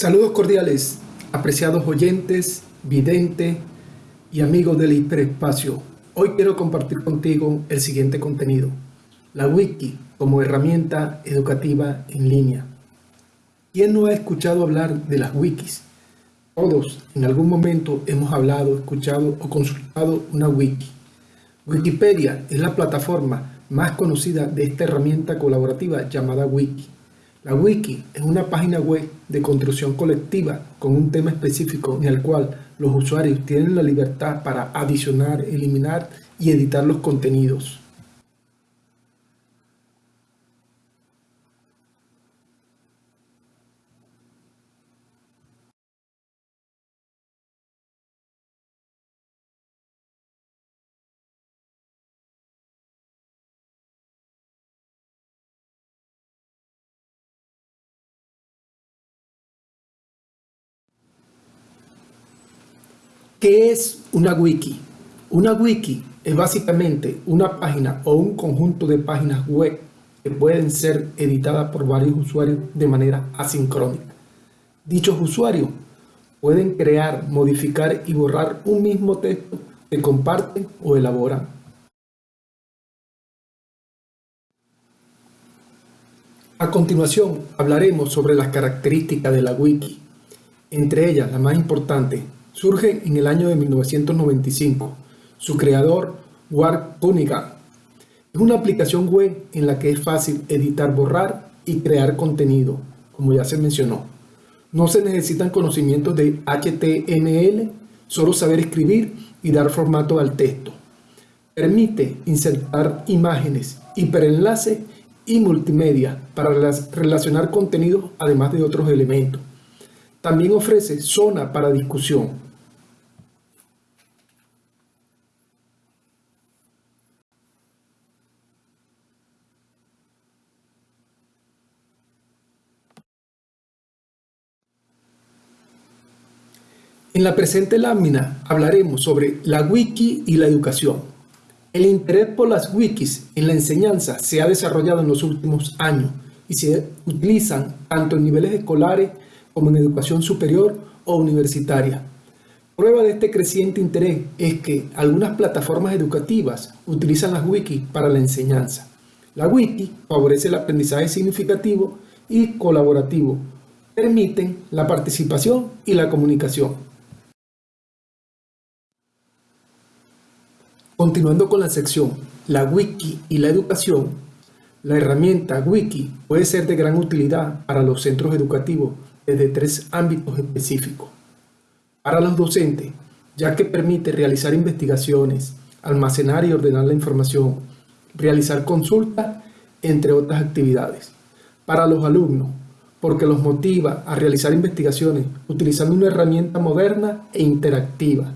Saludos cordiales, apreciados oyentes, videntes y amigos del hiperespacio. Hoy quiero compartir contigo el siguiente contenido. La wiki como herramienta educativa en línea. ¿Quién no ha escuchado hablar de las wikis? Todos en algún momento hemos hablado, escuchado o consultado una wiki. Wikipedia es la plataforma más conocida de esta herramienta colaborativa llamada wiki. La wiki es una página web de construcción colectiva con un tema específico en el cual los usuarios tienen la libertad para adicionar, eliminar y editar los contenidos. ¿Qué es una wiki? Una wiki es básicamente una página o un conjunto de páginas web que pueden ser editadas por varios usuarios de manera asincrónica. Dichos usuarios pueden crear, modificar y borrar un mismo texto que comparten o elaboran. A continuación hablaremos sobre las características de la wiki, entre ellas la más importante, surge en el año de 1995. Su creador, Ward Cunningham, es una aplicación web en la que es fácil editar, borrar y crear contenido, como ya se mencionó. No se necesitan conocimientos de HTML, solo saber escribir y dar formato al texto. Permite insertar imágenes, hiperenlaces y multimedia para relacionar contenidos además de otros elementos. También ofrece zona para discusión. En la presente lámina hablaremos sobre la wiki y la educación. El interés por las wikis en la enseñanza se ha desarrollado en los últimos años y se utilizan tanto en niveles escolares como en educación superior o universitaria. Prueba de este creciente interés es que algunas plataformas educativas utilizan las wikis para la enseñanza. La wiki favorece el aprendizaje significativo y colaborativo, permiten la participación y la comunicación. Continuando con la sección La wiki y la educación, la herramienta wiki puede ser de gran utilidad para los centros educativos desde tres ámbitos específicos. Para los docentes, ya que permite realizar investigaciones, almacenar y ordenar la información, realizar consultas, entre otras actividades. Para los alumnos, porque los motiva a realizar investigaciones utilizando una herramienta moderna e interactiva,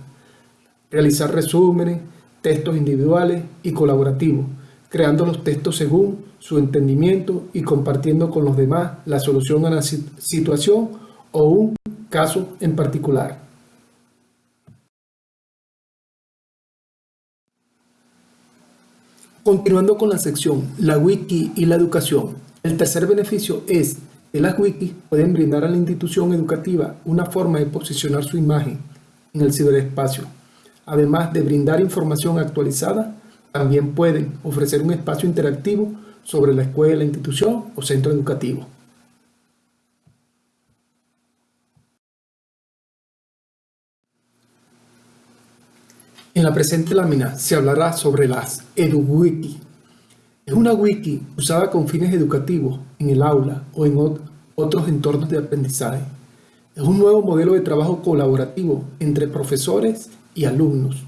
realizar resúmenes, textos individuales y colaborativos, creando los textos según su entendimiento y compartiendo con los demás la solución a la situación o un caso en particular. Continuando con la sección La Wiki y la educación, el tercer beneficio es que las wikis pueden brindar a la institución educativa una forma de posicionar su imagen en el ciberespacio, además de brindar información actualizada también pueden ofrecer un espacio interactivo sobre la escuela, institución o centro educativo. En la presente lámina se hablará sobre las EduWiki. Es una wiki usada con fines educativos en el aula o en otros entornos de aprendizaje. Es un nuevo modelo de trabajo colaborativo entre profesores y alumnos,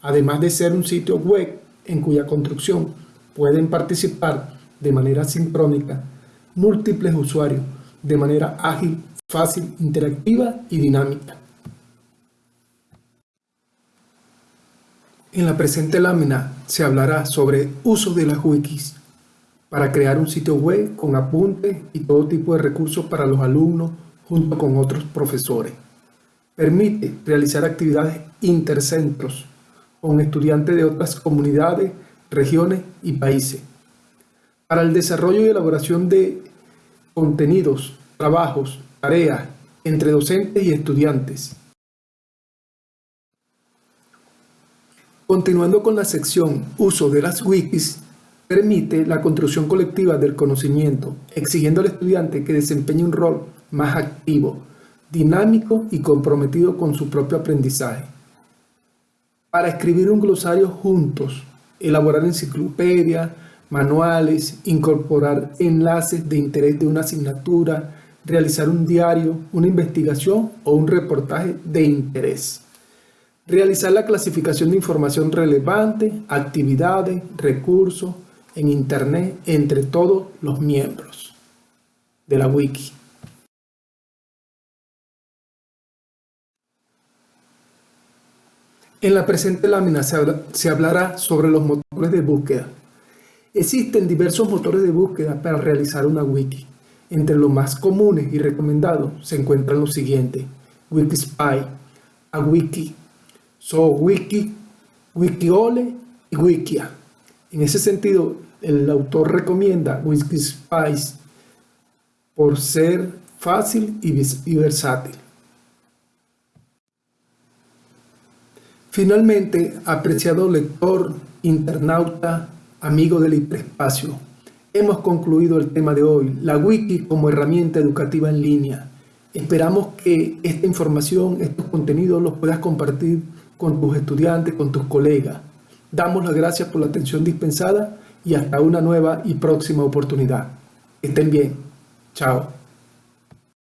además de ser un sitio web en cuya construcción pueden participar de manera sincrónica múltiples usuarios de manera ágil, fácil, interactiva y dinámica. En la presente lámina se hablará sobre uso de las wikis para crear un sitio web con apuntes y todo tipo de recursos para los alumnos junto con otros profesores. Permite realizar actividades intercentros con estudiantes de otras comunidades, regiones y países. Para el desarrollo y elaboración de contenidos, trabajos, tareas entre docentes y estudiantes. Continuando con la sección Uso de las wikis, permite la construcción colectiva del conocimiento, exigiendo al estudiante que desempeñe un rol más activo, dinámico y comprometido con su propio aprendizaje. Para escribir un glosario juntos, elaborar enciclopedias, manuales, incorporar enlaces de interés de una asignatura, realizar un diario, una investigación o un reportaje de interés. Realizar la clasificación de información relevante, actividades, recursos en Internet entre todos los miembros de la wiki. En la presente lámina se, hablará sobre los motores de búsqueda. Existen diversos motores de búsqueda para realizar una wiki. Entre los más comunes y recomendados se encuentran los siguientes. Wikispy, Awiki, SoWiki, Wikiole y Wikia. En ese sentido, el autor recomienda Wikispice por ser fácil y versátil. Finalmente, apreciado lector, internauta, amigo del hiperespacio, hemos concluido el tema de hoy, la wiki como herramienta educativa en línea. Esperamos que esta información, estos contenidos los puedas compartir con tus estudiantes, con tus colegas. Damos las gracias por la atención dispensada y hasta una nueva y próxima oportunidad. estén bien. Chao.